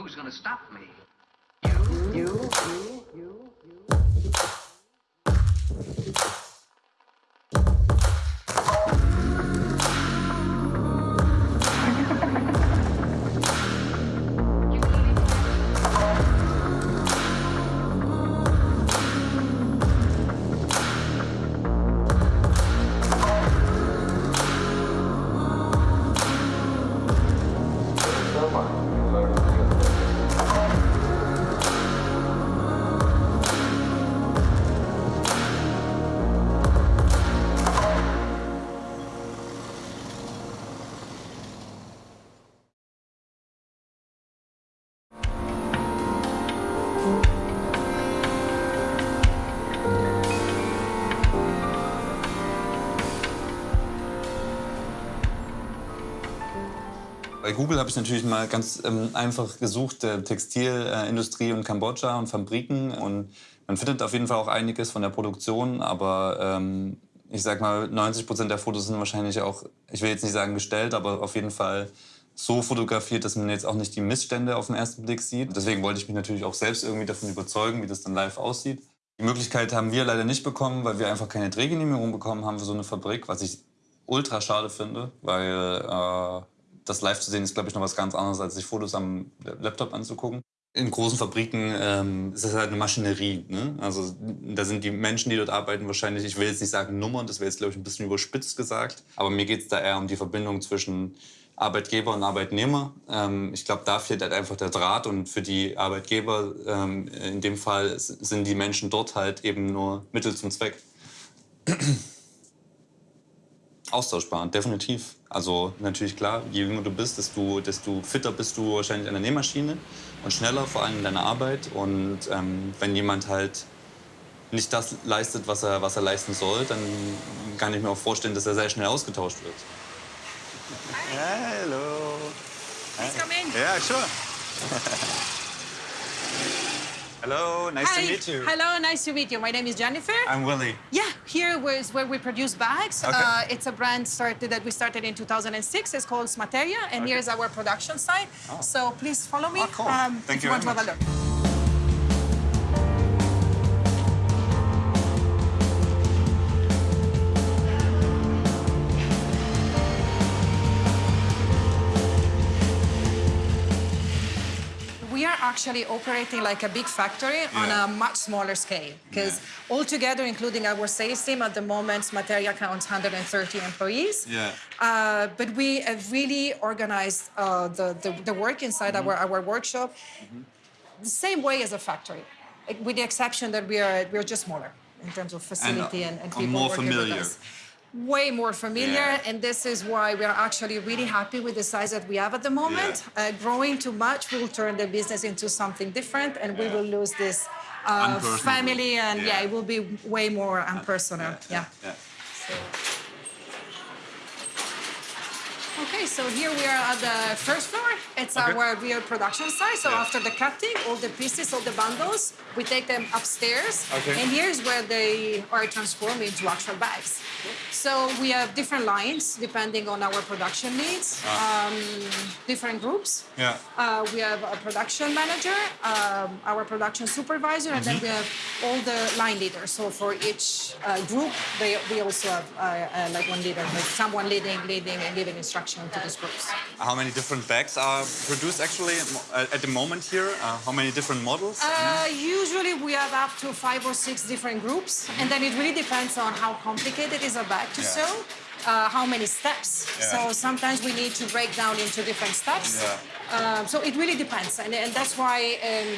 who's gonna stop me? You, you, Bei Google habe ich natürlich mal ganz ähm, einfach gesucht, äh, Textilindustrie und Kambodscha und Fabriken. Und man findet auf jeden Fall auch einiges von der Produktion, aber ähm, ich sag mal, 90 Prozent der Fotos sind wahrscheinlich auch, ich will jetzt nicht sagen gestellt, aber auf jeden Fall so fotografiert, dass man jetzt auch nicht die Missstände auf den ersten Blick sieht. Deswegen wollte ich mich natürlich auch selbst irgendwie davon überzeugen, wie das dann live aussieht. Die Möglichkeit haben wir leider nicht bekommen, weil wir einfach keine Drehgenehmigung bekommen haben für so eine Fabrik, was ich ultra schade finde, weil äh, das live zu sehen ist, glaube ich, noch was ganz anderes, als sich Fotos am Laptop anzugucken. In großen Fabriken ähm, ist das halt eine Maschinerie. Ne? Also da sind die Menschen, die dort arbeiten, wahrscheinlich, ich will jetzt nicht sagen Nummern, das wäre jetzt, glaube ich, ein bisschen überspitzt gesagt. Aber mir geht es da eher um die Verbindung zwischen Arbeitgeber und Arbeitnehmer. Ähm, ich glaube, da fehlt halt einfach der Draht. Und für die Arbeitgeber, ähm, in dem Fall, sind die Menschen dort halt eben nur Mittel zum Zweck. Austauschbar, definitiv. Also natürlich klar, je jünger du bist, desto, desto fitter bist du wahrscheinlich an der Nähmaschine und schneller, vor allem in deiner Arbeit. Und ähm, wenn jemand halt nicht das leistet, was er, was er leisten soll, dann kann ich mir auch vorstellen, dass er sehr schnell ausgetauscht wird. Hello. Please come in. Yeah, sure. Hello, nice Hi. to meet you. Hello, nice to meet you. My name is Jennifer. I'm Willie. yeah, here is where we produce bags. Okay. Uh, it's a brand started that we started in 2006. It's called Smateria, and Okay. here's our production site. Oh. So please follow me Oh, cool. um, Thank if you you want to have a look. Actually operating like a big factory on a much smaller scale because altogether, including our sales team, at the moment, Smateria counts 130 employees. Yeah. Uh, but we have really organized uh, the, the, the work inside Mm-hmm. our, our workshop the same way as a factory, with the exception that we are we're just smaller in terms of facility and, and, uh, people more working with us. Way more familiar, Yeah. and this is why we are actually really happy with the size that we have at the moment. Yeah. Uh, growing too much will turn the business into something different, and we will lose this uh, family, and yeah. Yeah. it will be way more impersonal. yeah. yeah. So. Okay, so here we are at the first floor. It's Okay. our real production site. So Yeah. after the cutting, all the pieces, all the bundles, we take them upstairs. Okay. And here's where they are transformed into actual bags. So we have different lines depending on our production needs, um, different groups. Ah. Yeah. Uh, we have a production manager, um, our production supervisor, and then Mm-hmm. we have all the line leaders. So for each uh, group, they, we also have uh, uh, like one leader, like someone leading, leading, and giving these groups. How many different bags are produced actually uh, at the moment here? Uh, how many different models? Uh, usually we have up to five or six different groups, and then it really depends on how complicated is a bag to Yeah. sew, uh, how many steps. Yeah. So sometimes we need to break down into different steps. Yeah. Um, so it really depends, and, and that's why um,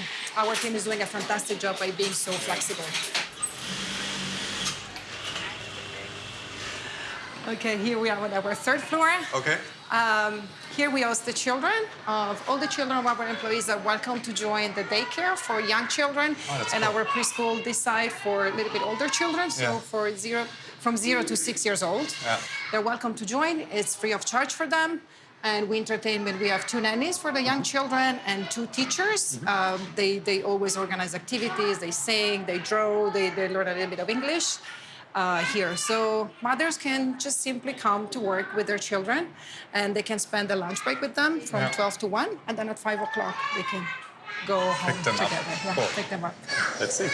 our team is doing a fantastic job by being so flexible. Okay, here we are on our third floor. Okay. Um, here we host the children. Of all the children of our employees are welcome to join the daycare for young children Oh, and cool. our preschool this side for a little bit older children. So Yeah. for zero, from zero to six years old, Yeah. they're welcome to join. It's free of charge for them. And we entertain when we have two nannies for the young children and two teachers. Mm-hmm. Um, they, they always organize activities, they sing, they draw, they, they learn a little bit of English. Uh, here. So mothers can just simply come to work with their children, and they can spend the lunch break with them from Yeah. 12 to 1, and then at 5 o'clock they can go home them up. together. Yeah, Cool. pick them up. Let's see.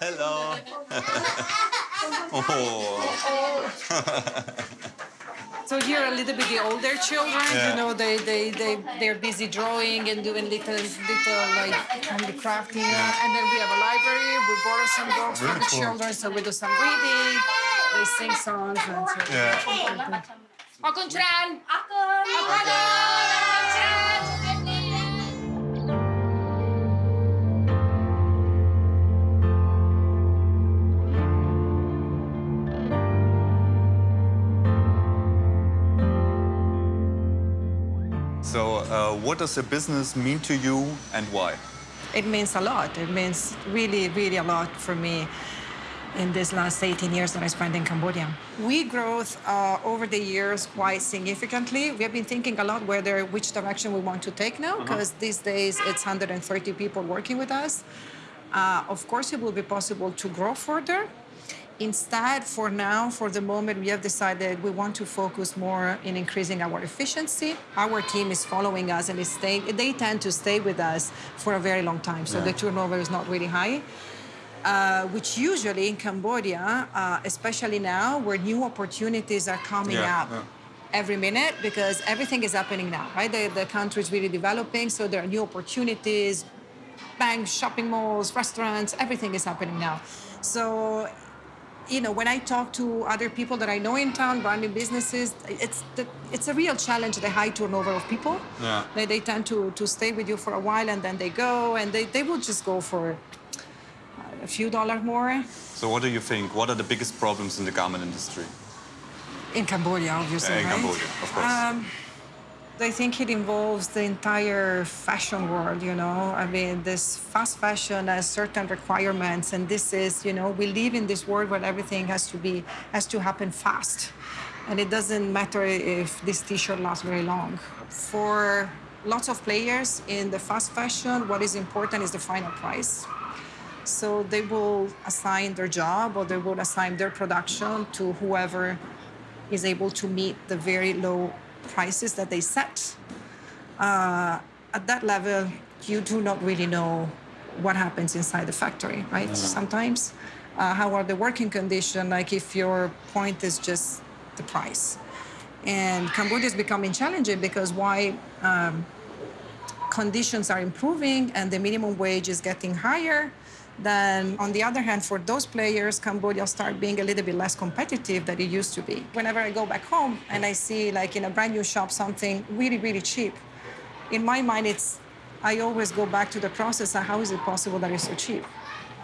Hello. Hello. Hello. oh. So here a little bit the older children, yeah. you know, they, they, they, they're busy drawing and doing little, little like handicrafting. Yeah. And then we have a library, we borrow some books really for the cool. children, so we do some reading, they sing songs and so. Yeah. Akon Tran! Akon! Akon! So, uh, what does a business mean to you and why? It means a lot. It means really, really a lot for me in these last 18 years that I spent in Cambodia. We growth uh, over the years quite significantly. We have been thinking a lot whether which direction we want to take now, because these days it's 130 people working with us. Uh, of course, it will be possible to grow further. Instead, for now, for the moment, we have decided we want to focus more in increasing our efficiency. Our team is following us and is staying, they tend to stay with us for a very long time. So the turnover is not really high. Uh, which usually in Cambodia, uh, especially now, where new opportunities are coming Yeah, up yeah. every minute because everything is happening now, right? The, the country is really developing, so there are new opportunities, banks, shopping malls, restaurants, everything is happening now. So, you know, when I talk to other people that I know in town running businesses, it's the, it's a real challenge, the high turnover of people. Yeah. They, they tend to, to stay with you for a while and then they go and they, they will just go for a few dollars more. So, what do you think? What are the biggest problems in the garment industry? In Cambodia, obviously, in right? Cambodia, of course. Um, I think it involves the entire fashion world, you know. I mean, this fast fashion has certain requirements, and this is, you know, we live in this world where everything has to be, has to happen fast. And it doesn't matter if this t-shirt lasts very long. For lots of players in the fast fashion, what is important is the final price. So they will assign their job or they will assign their production to whoever is able to meet the very low prices that they set. Uh, at that level, you do not really know what happens inside the factory, right? Sometimes, uh, how are the working conditions? Like if your point is just the price. And Cambodia is becoming challenging because why um, conditions are improving and the minimum wage is getting higher, then on the other hand, for those players, Cambodia start being a little bit less competitive than it used to be. Whenever I go back home and I see like in a brand new shop something really, really cheap, in my mind, it's I always go back to the process of how is it possible that it's so cheap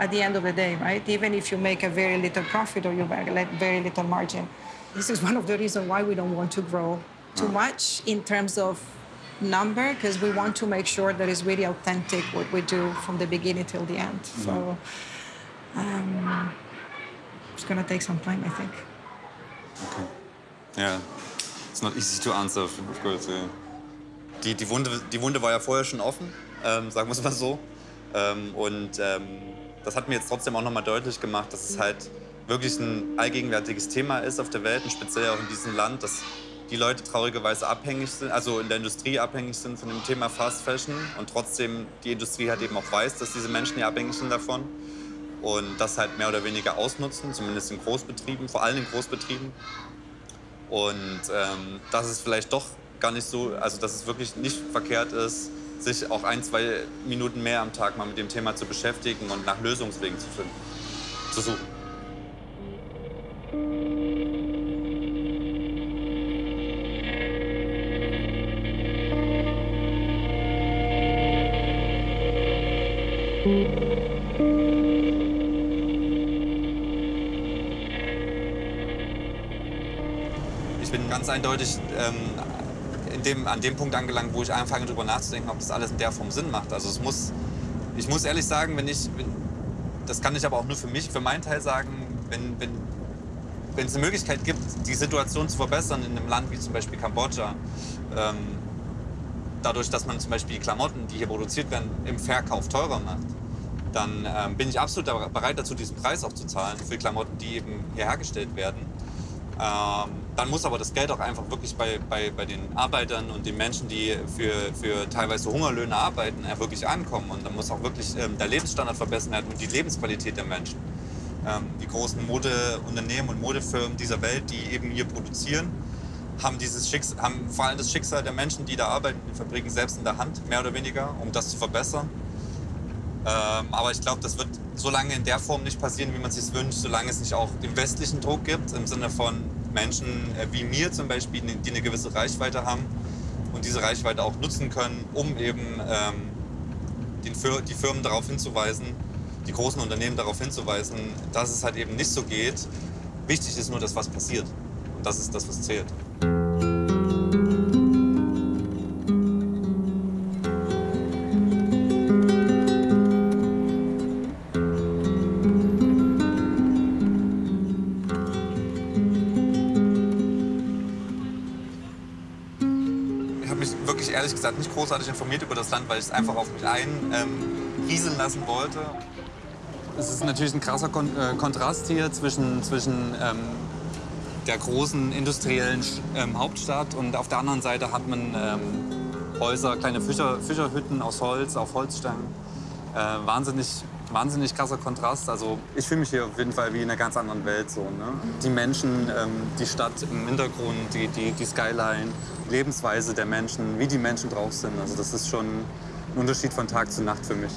at the end of the day, right? Even if you make a very little profit or you make very little margin. This is one of the reasons why we don't want to grow too mm. much in terms of number, because we want to make sure that it's really authentic what we do from the beginning till the end. So um, it's going to take some time, I think. Yeah, it's not easy to answer, of course. Yeah. Die, die, Wunde, die Wunde war ja vorher schon offen, ähm, sagen wir es mal so. Ähm, und ähm, das hat mir jetzt trotzdem auch nochmal deutlich gemacht, dass es halt wirklich ein allgegenwärtiges Thema ist auf der Welt und speziell auch in diesem Land, dass die Leute traurigerweise abhängig sind, also in der Industrie abhängig sind von dem Thema Fast Fashion und trotzdem die Industrie halt eben auch weiß, dass diese Menschen ja abhängig sind davon und das halt mehr oder weniger ausnutzen, zumindest in Großbetrieben, vor allem in Großbetrieben. Und ähm, dass es vielleicht doch gar nicht so, also dass es wirklich nicht verkehrt ist, sich auch ein, zwei Minuten mehr am Tag mal mit dem Thema zu beschäftigen und nach Lösungswegen zu finden, zu suchen. Eindeutig ähm, dem, an dem Punkt angelangt, wo ich anfange, darüber nachzudenken, ob das alles in der Form Sinn macht. Also es muss, ich muss ehrlich sagen, wenn ich, wenn, das kann ich aber auch nur für mich, für meinen Teil sagen, wenn, wenn, wenn es eine Möglichkeit gibt, die Situation zu verbessern in einem Land wie zum Beispiel Kambodscha, ähm, dadurch, dass man zum Beispiel die Klamotten, die hier produziert werden, im Verkauf teurer macht, dann ähm, bin ich absolut bereit dazu, diesen Preis auch zu zahlen für Klamotten, die eben hier hergestellt werden. Ähm, dann muss aber das Geld auch einfach wirklich bei, bei, bei den Arbeitern und den Menschen, die für, für teilweise Hungerlöhne arbeiten, wirklich ankommen. Und dann muss auch wirklich ähm, der Lebensstandard verbessert werden und die Lebensqualität der Menschen. Ähm, die großen Modeunternehmen und Modefirmen dieser Welt, die eben hier produzieren, haben, dieses Schicks haben vor allem das Schicksal der Menschen, die da arbeiten in den Fabriken, selbst in der Hand, mehr oder weniger, um das zu verbessern. Ähm, aber ich glaube, das wird so lange in der Form nicht passieren, wie man es sich wünscht, solange es nicht auch den westlichen Druck gibt, im Sinne von Menschen äh, wie mir zum Beispiel, die eine gewisse Reichweite haben und diese Reichweite auch nutzen können, um eben ähm, den die Firmen darauf hinzuweisen, die großen Unternehmen darauf hinzuweisen, dass es halt eben nicht so geht. Wichtig ist nur, dass was passiert. Und das ist das, was zählt. Ehrlich gesagt nicht großartig informiert über das Land, weil ich es einfach auf mich einrieseln lassen wollte. Es ist natürlich ein krasser Kon äh, Kontrast hier zwischen, zwischen ähm, der großen industriellen ähm, Hauptstadt und auf der anderen Seite hat man ähm, Häuser, kleine Fischer, Fischerhütten aus Holz, auf Holzstangen. Äh, wahnsinnig, wahnsinnig krasser Kontrast. Also ich fühle mich hier auf jeden Fall wie in einer ganz anderen Welt. So, ne? Die Menschen, ähm, die Stadt im Hintergrund, die, die, die Skyline, die Lebensweise der Menschen, wie die Menschen drauf sind. Also das ist schon ein Unterschied von Tag zu Nacht für mich.